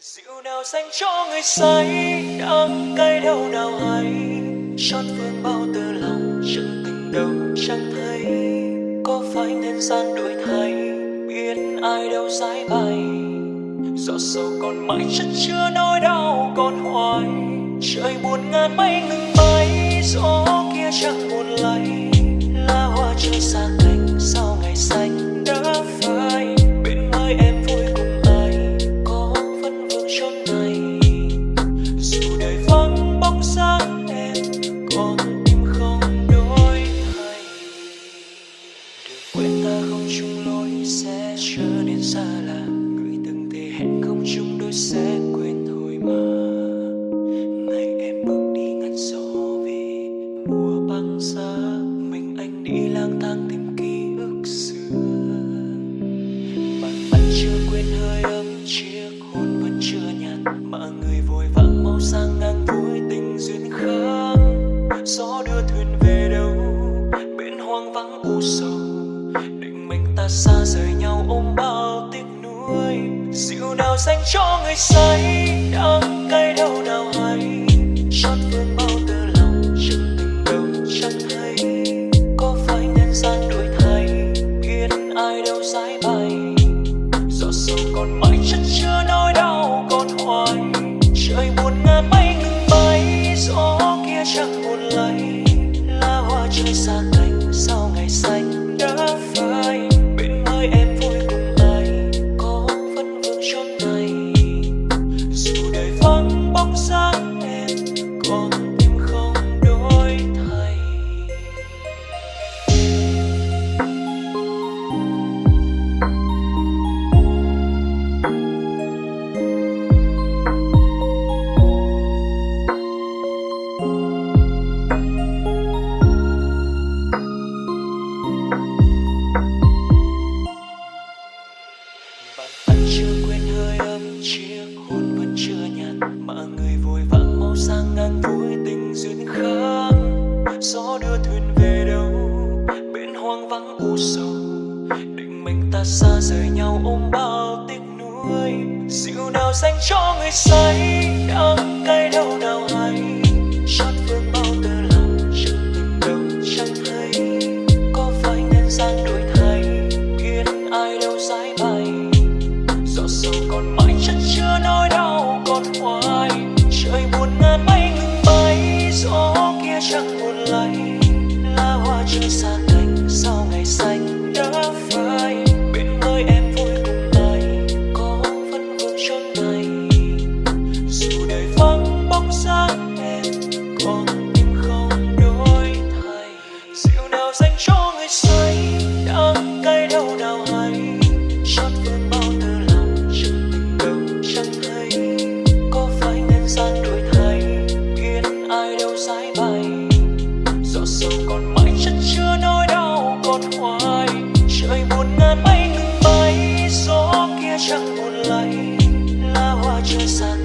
Rượu nào dành cho người say, đắng cay đâu nào hay. Chót vương bao tư lòng chân tình đâu chẳng thấy. Có phải nhân gian đổi thay, biết ai đâu giải bày. Giọt sâu còn mãi chất chứa nỗi đau còn hoài. Trời buồn ngàn mây ngừng bay, gió kia chẳng buồn lay. Lá hoa rơi sang. Chung lối sẽ trở nên xa lạ. Người từng thề hẹn không chung đôi sẽ xa rời nhau ôm bao tiếc nuối. Rượu nào dành cho người say đắng cay đâu nào hay. Chót vương bao tư lòng chân tình đâu chẳng hay. Có phải nhân gian đổi thay biết ai đâu dãi bay giọt sâu còn mãi chất chứa nỗi đau còn hoài. Trời buồn ngàn mây ngừng bay, gió kia chẳng dịu nào dành cho người say đắng cay đâu nào lay lá hoa rơi xa chẳng buồn lay lá hoa trời xa